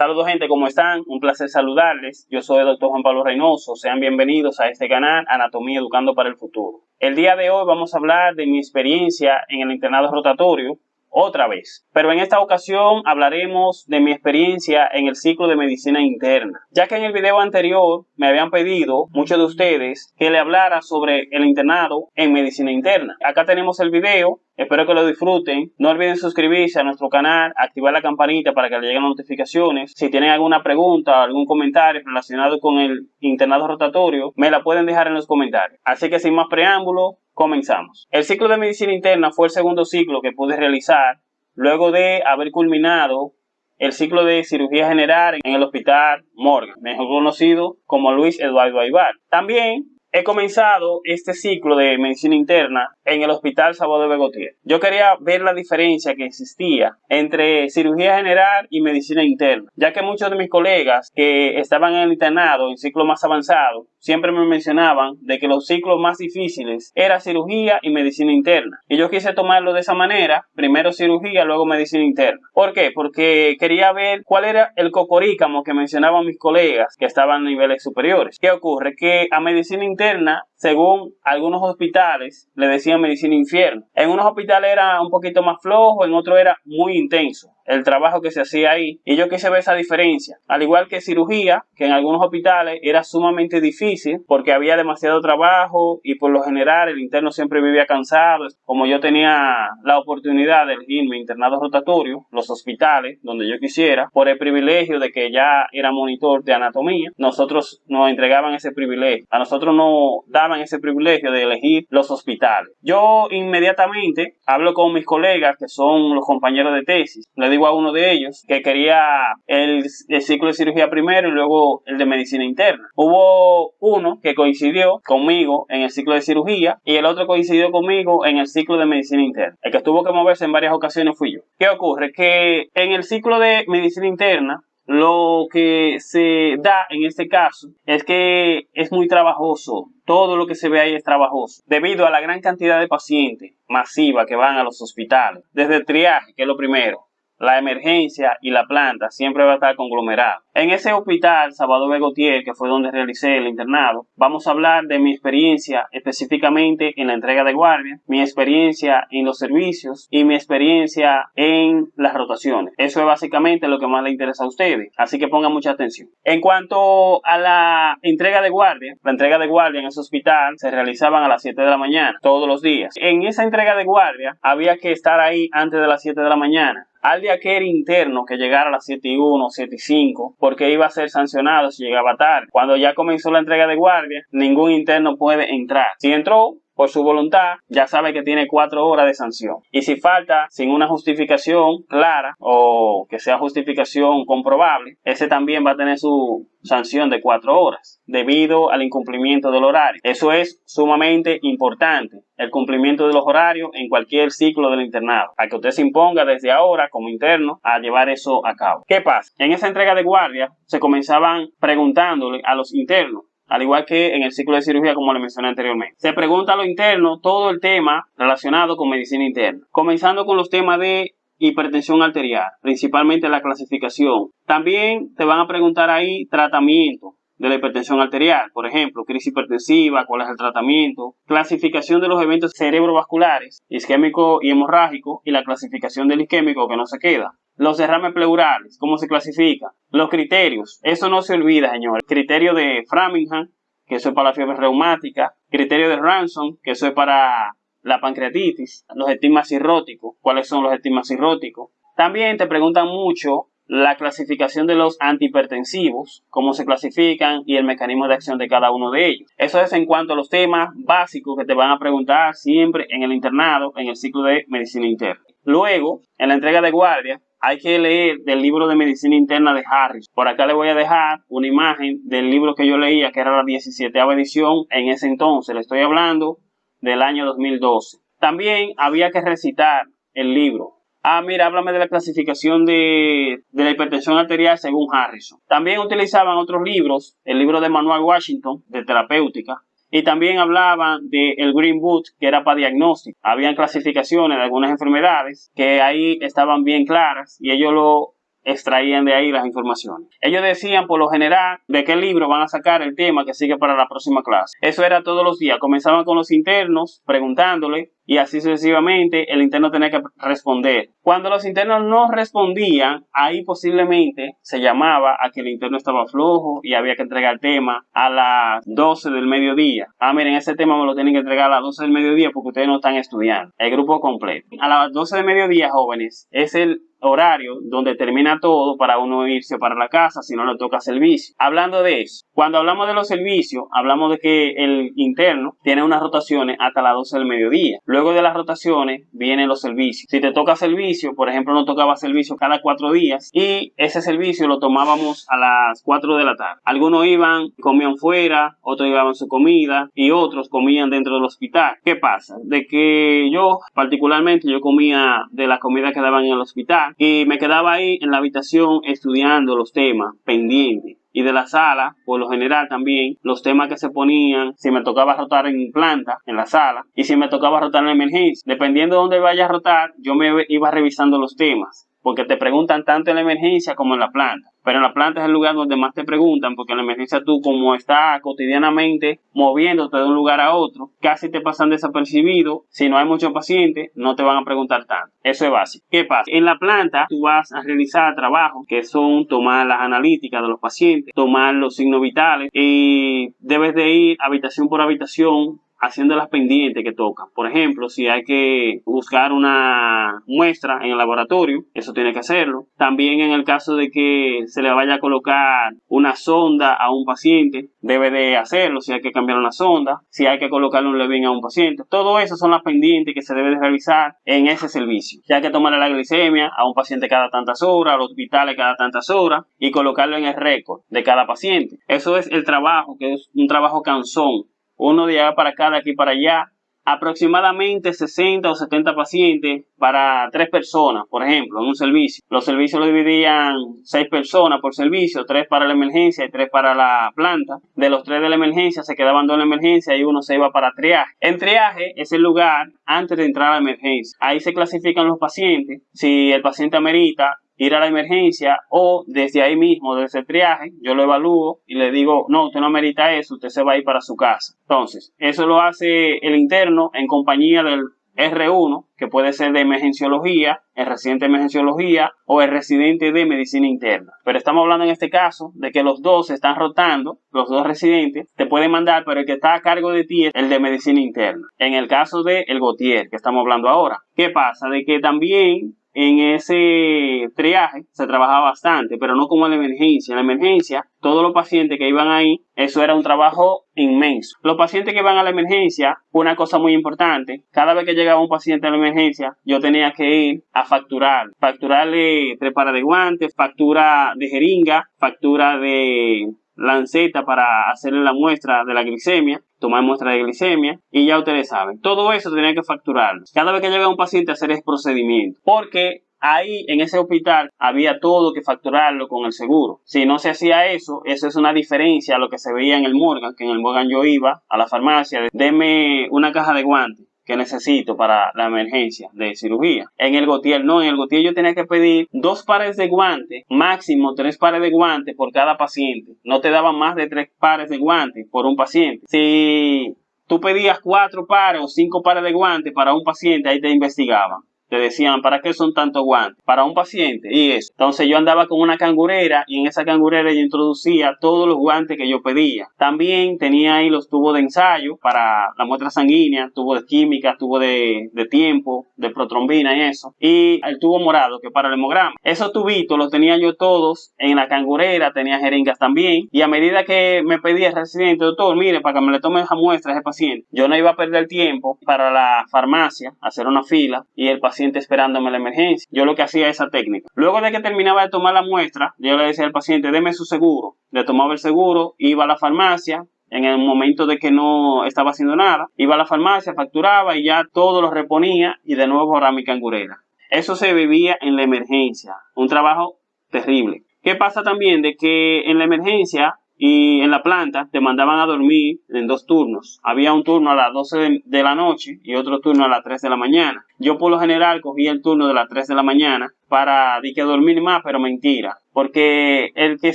Saludos gente, ¿cómo están? Un placer saludarles. Yo soy el doctor Juan Pablo Reynoso. Sean bienvenidos a este canal Anatomía Educando para el Futuro. El día de hoy vamos a hablar de mi experiencia en el internado rotatorio otra vez. Pero en esta ocasión hablaremos de mi experiencia en el ciclo de medicina interna, ya que en el video anterior me habían pedido muchos de ustedes que le hablara sobre el internado en medicina interna. Acá tenemos el video, espero que lo disfruten. No olviden suscribirse a nuestro canal, activar la campanita para que le lleguen notificaciones. Si tienen alguna pregunta o algún comentario relacionado con el internado rotatorio, me la pueden dejar en los comentarios. Así que sin más preámbulo, Comenzamos. El ciclo de medicina interna fue el segundo ciclo que pude realizar luego de haber culminado el ciclo de cirugía general en el Hospital Morgan, mejor conocido como Luis Eduardo Aybar. También He comenzado este ciclo de medicina interna en el Hospital Salvador Begotier. Yo quería ver la diferencia que existía entre cirugía general y medicina interna, ya que muchos de mis colegas que estaban en el internado en ciclo más avanzado siempre me mencionaban de que los ciclos más difíciles era cirugía y medicina interna. Y yo quise tomarlo de esa manera, primero cirugía, luego medicina interna. ¿Por qué? Porque quería ver cuál era el cocorícamo que mencionaban mis colegas que estaban a niveles superiores. ¿Qué ocurre? Que a medicina interna según algunos hospitales, le decían medicina infierno. En unos hospitales era un poquito más flojo, en otros era muy intenso el trabajo que se hacía ahí. Y yo quise ver esa diferencia. Al igual que cirugía, que en algunos hospitales era sumamente difícil porque había demasiado trabajo y por lo general el interno siempre vivía cansado. Como yo tenía la oportunidad de elegir mi internado rotatorio, los hospitales donde yo quisiera, por el privilegio de que ya era monitor de anatomía, nosotros nos entregaban ese privilegio. A nosotros nos daban ese privilegio de elegir los hospitales. Yo inmediatamente hablo con mis colegas que son los compañeros de tesis. Le digo a uno de ellos que quería el, ciclo de cirugía primero y luego el de medicina interna. Hubo uno que coincidió conmigo en el ciclo de cirugía y el otro coincidió conmigo en el ciclo de medicina interna. El que tuvo que moverse en varias ocasiones fui yo. ¿Qué ocurre? Que en el ciclo de medicina interna lo que se da en este caso es que es muy trabajoso. Todo lo que se ve ahí es trabajoso. Debido a la gran cantidad de pacientes masiva que van a los hospitales. Desde el triaje, que es lo primero la emergencia y la planta siempre va a estar conglomerado. En ese hospital, Salvador Begotier, que fue donde realicé el internado, vamos a hablar de mi experiencia específicamente en la entrega de guardia, mi experiencia en los servicios y mi experiencia en las rotaciones. Eso es básicamente lo que más le interesa a ustedes, así que pongan mucha atención. En cuanto a la entrega de guardia, la entrega de guardia en ese hospital se realizaban a las 7 de la mañana, todos los días. En esa entrega de guardia había que estar ahí antes de las 7 de la mañana al de aquel interno que llegara a las 7 y 1, 7 y 5, porque iba a ser sancionado si llegaba tarde. Cuando ya comenzó la entrega de guardia, ningún interno puede entrar. Si entró, por su voluntad, ya sabe que tiene cuatro horas de sanción. Y si falta sin una justificación clara o que sea justificación comprobable, ese también va a tener su sanción de cuatro horas debido al incumplimiento del horario. Eso es sumamente importante, el cumplimiento de los horarios en cualquier ciclo del internado, a que usted se imponga desde ahora como interno a llevar eso a cabo. ¿Qué pasa? En esa entrega de guardia se comenzaban preguntándole a los internos al igual que en el ciclo de cirugía como le mencioné anteriormente. Se pregunta a lo interno todo el tema relacionado con medicina interna, comenzando con los temas de hipertensión arterial, principalmente la clasificación. También te van a preguntar ahí tratamiento de la hipertensión arterial, por ejemplo, crisis hipertensiva, cuál es el tratamiento, clasificación de los eventos cerebrovasculares, isquémico y hemorrágico y la clasificación del isquémico que no se queda. Los derrames pleurales, ¿cómo se clasifica? Los criterios, eso no se olvida, señor. Criterio de Framingham, que eso es para la fiebre reumática. Criterio de Ransom, que eso es para la pancreatitis. Los estigmas cirróticos, ¿cuáles son los estigmas cirróticos? También te preguntan mucho la clasificación de los antihipertensivos, cómo se clasifican y el mecanismo de acción de cada uno de ellos. Eso es en cuanto a los temas básicos que te van a preguntar siempre en el internado, en el ciclo de medicina interna. Luego, en la entrega de guardia, hay que leer del libro de medicina interna de Harris. Por acá le voy a dejar una imagen del libro que yo leía, que era la 17 edición en ese entonces. Le estoy hablando del año 2012. También había que recitar el libro. Ah, mira, háblame de la clasificación de, de, la hipertensión arterial según Harrison. También utilizaban otros libros, el libro de Manuel Washington, de terapéutica, y también hablaban del el Green Book, que era para diagnóstico. Habían clasificaciones de algunas enfermedades que ahí estaban bien claras y ellos lo extraían de ahí las informaciones. Ellos decían por lo general de qué libro van a sacar el tema que sigue para la próxima clase. Eso era todos los días. Comenzaban con los internos preguntándole y así sucesivamente el interno tenía que responder. Cuando los internos no respondían, ahí posiblemente se llamaba a que el interno estaba flojo y había que entregar el tema a las 12 del mediodía. Ah, miren, ese tema me lo tienen que entregar a las 12 del mediodía porque ustedes no están estudiando. El grupo completo. A las 12 del mediodía, jóvenes, es el horario donde termina todo para uno irse para la casa si no le toca servicio. Hablando de eso, cuando hablamos de los servicios, hablamos de que el interno tiene unas rotaciones hasta las 12 del mediodía. Luego de las rotaciones vienen los servicios. Si te toca servicio, por ejemplo, no tocaba servicio cada cuatro días y ese servicio lo tomábamos a las 4 de la tarde. Algunos iban, comían fuera, otros llevaban su comida y otros comían dentro del hospital. ¿Qué pasa? De que yo, particularmente, yo comía de la comida que daban en el hospital y me quedaba ahí en la habitación estudiando los temas pendientes y de la sala, por lo general también, los temas que se ponían, si me tocaba rotar en planta, en la sala, y si me tocaba rotar en emergencia. Dependiendo de dónde vaya a rotar, yo me iba revisando los temas porque te preguntan tanto en la emergencia como en la planta. Pero en la planta es el lugar donde más te preguntan, porque en la emergencia tú, como estás cotidianamente moviéndote de un lugar a otro, casi te pasan desapercibido. Si no hay muchos pacientes, no te van a preguntar tanto. Eso es básico. ¿Qué pasa? En la planta tú vas a realizar trabajos que son tomar las analíticas de los pacientes, tomar los signos vitales y debes de ir habitación por habitación haciendo las pendientes que tocan. Por ejemplo, si hay que buscar una muestra en el laboratorio, eso tiene que hacerlo. También en el caso de que se le vaya a colocar una sonda a un paciente, debe de hacerlo. Si hay que cambiar una sonda, si hay que colocarle un levin a un paciente. Todo eso son las pendientes que se debe de realizar en ese servicio. Si hay que tomarle la glicemia a un paciente cada tantas horas, a los hospitales cada tantas horas y colocarlo en el récord de cada paciente. Eso es el trabajo, que es un trabajo cansón uno de allá para acá, de aquí para allá, aproximadamente 60 o 70 pacientes para tres personas, por ejemplo, en un servicio. Los servicios lo dividían seis personas por servicio, tres para la emergencia y tres para la planta. De los tres de la emergencia se quedaban dos en la emergencia y uno se iba para triaje. En triaje es el lugar antes de entrar a la emergencia. Ahí se clasifican los pacientes. Si el paciente amerita ir a la emergencia o desde ahí mismo, desde el triaje, yo lo evalúo y le digo, no, usted no merita eso, usted se va a ir para su casa. Entonces, eso lo hace el interno en compañía del R1, que puede ser de emergenciología, el residente de emergenciología o el residente de medicina interna. Pero estamos hablando en este caso de que los dos se están rotando, los dos residentes, te pueden mandar, pero el que está a cargo de ti es el de medicina interna. En el caso de el Gautier, que estamos hablando ahora. ¿Qué pasa? De que también en ese triaje se trabajaba bastante, pero no como en la emergencia. En la emergencia, todos los pacientes que iban ahí, eso era un trabajo inmenso. Los pacientes que iban a la emergencia, una cosa muy importante, cada vez que llegaba un paciente a la emergencia, yo tenía que ir a facturar. Facturarle tres de guantes, factura de jeringa, factura de lanceta para hacerle la muestra de la glicemia, tomar muestra de glicemia y ya ustedes saben, todo eso tenía que facturarlo. Cada vez que llega un paciente a hacer ese procedimiento, porque ahí en ese hospital había todo que facturarlo con el seguro. Si no se hacía eso, eso es una diferencia a lo que se veía en el Morgan, que en el Morgan yo iba a la farmacia, deme una caja de guantes que necesito para la emergencia de cirugía. En el Gotier no, en el Gotier yo tenía que pedir dos pares de guantes, máximo tres pares de guantes por cada paciente. No te daban más de tres pares de guantes por un paciente. Si tú pedías cuatro pares o cinco pares de guantes para un paciente, ahí te investigaban te decían, ¿para qué son tantos guantes? Para un paciente y eso. Entonces yo andaba con una cangurera y en esa cangurera yo introducía todos los guantes que yo pedía. También tenía ahí los tubos de ensayo para la muestra sanguínea, tubos de química, tubos de, de tiempo, de protrombina y eso. Y el tubo morado que para el hemograma. Esos tubitos los tenía yo todos en la cangurera, tenía jeringas también. Y a medida que me pedía el residente, doctor, mire, para que me le tome esa muestra a ese paciente, yo no iba a perder tiempo para la farmacia, hacer una fila y el paciente esperándome la emergencia. Yo lo que hacía esa técnica. Luego de que terminaba de tomar la muestra, yo le decía al paciente, deme su seguro. Le tomaba el seguro, iba a la farmacia, en el momento de que no estaba haciendo nada, iba a la farmacia, facturaba y ya todo lo reponía y de nuevo ahora mi cangurera. Eso se vivía en la emergencia, un trabajo terrible. ¿Qué pasa también? De que en la emergencia y en la planta te mandaban a dormir en dos turnos. Había un turno a las 12 de, la noche y otro turno a las 3 de la mañana. Yo por lo general cogía el turno de las 3 de la mañana para de que dormir más, pero mentira. Porque el que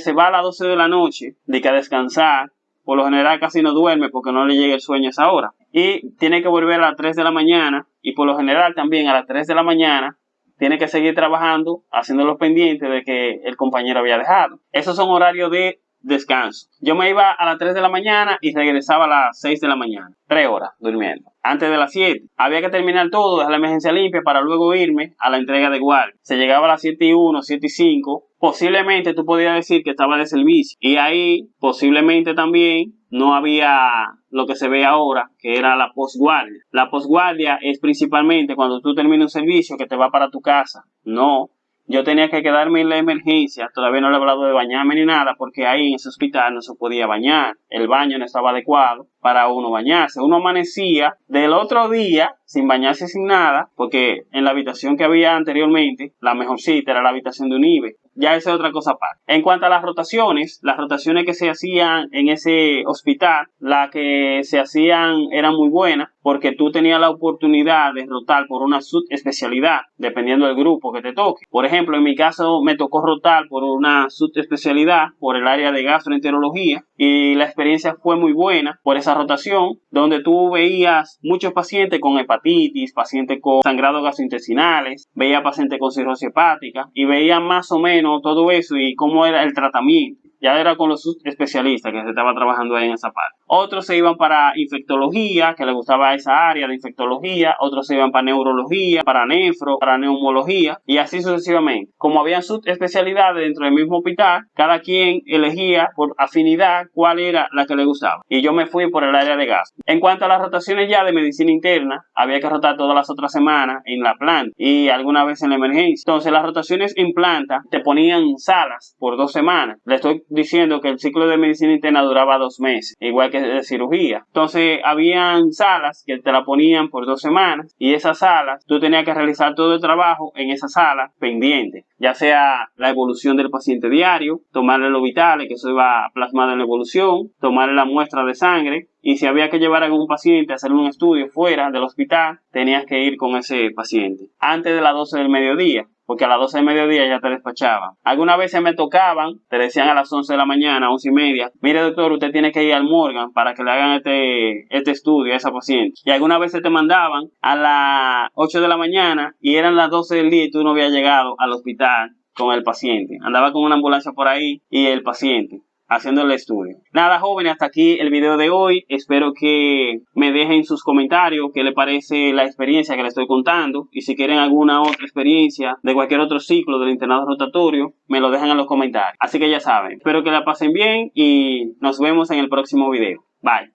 se va a las 12 de la noche, de que a descansar, por lo general casi no duerme porque no le llega el sueño a esa hora. Y tiene que volver a las 3 de la mañana y por lo general también a las 3 de la mañana tiene que seguir trabajando, haciendo los pendientes de que el compañero había dejado. Esos son horarios de descanso. Yo me iba a las 3 de la mañana y regresaba a las 6 de la mañana. 3 horas durmiendo. Antes de las 7. Había que terminar todo, dejar la emergencia limpia para luego irme a la entrega de guardia. Se llegaba a las 7 y 1, 7 y 5. Posiblemente tú podías decir que estaba de servicio. Y ahí posiblemente también no había lo que se ve ahora, que era la postguardia. La postguardia es principalmente cuando tú terminas un servicio que te va para tu casa. No, yo tenía que quedarme en la emergencia, todavía no le he hablado de bañarme ni nada, porque ahí en ese hospital no se podía bañar, el baño no estaba adecuado para uno bañarse. Uno amanecía del otro día sin bañarse sin nada, porque en la habitación que había anteriormente, la mejor cita era la habitación de un IBE. Ya esa es otra cosa aparte. En cuanto a las rotaciones, las rotaciones que se hacían en ese hospital, las que se hacían eran muy buenas, porque tú tenías la oportunidad de rotar por una subespecialidad, dependiendo del grupo que te toque. Por ejemplo, en mi caso me tocó rotar por una subespecialidad, por el área de gastroenterología, y la experiencia fue muy buena por esa rotación, donde tú veías muchos pacientes con hepatitis, pacientes con sangrados gastrointestinales, veía pacientes con cirrosis hepática, y veía más o menos todo eso y cómo era el tratamiento ya era con los especialistas que se estaba trabajando ahí en esa parte. Otros se iban para infectología, que les gustaba esa área de infectología, otros se iban para neurología, para nefro, para neumología y así sucesivamente. Como habían subespecialidades dentro del mismo hospital, cada quien elegía por afinidad cuál era la que le gustaba. Y yo me fui por el área de gas. En cuanto a las rotaciones ya de medicina interna, había que rotar todas las otras semanas en la planta y alguna vez en la emergencia. Entonces las rotaciones en planta te ponían salas por dos semanas. Le estoy diciendo que el ciclo de medicina interna duraba dos meses, igual que de cirugía. Entonces, habían salas que te la ponían por dos semanas y esas salas, tú tenías que realizar todo el trabajo en esa sala pendiente, ya sea la evolución del paciente diario, tomarle los vitales, que eso iba plasmado en la evolución, tomarle la muestra de sangre, y si había que llevar a algún paciente a hacer un estudio fuera del hospital, tenías que ir con ese paciente antes de las 12 del mediodía porque a las 12 del mediodía ya te despachaban. Algunas veces me tocaban, te decían a las 11 de la mañana, 11 y media, mire doctor, usted tiene que ir al Morgan para que le hagan este, este estudio a esa paciente. Y algunas veces te mandaban a las 8 de la mañana y eran las 12 del día y tú no habías llegado al hospital con el paciente. Andaba con una ambulancia por ahí y el paciente haciendo el estudio. Nada, jóvenes, hasta aquí el video de hoy. Espero que me dejen sus comentarios qué les parece la experiencia que les estoy contando. Y si quieren alguna otra experiencia de cualquier otro ciclo del internado rotatorio, me lo dejan en los comentarios. Así que ya saben, espero que la pasen bien y nos vemos en el próximo video. Bye.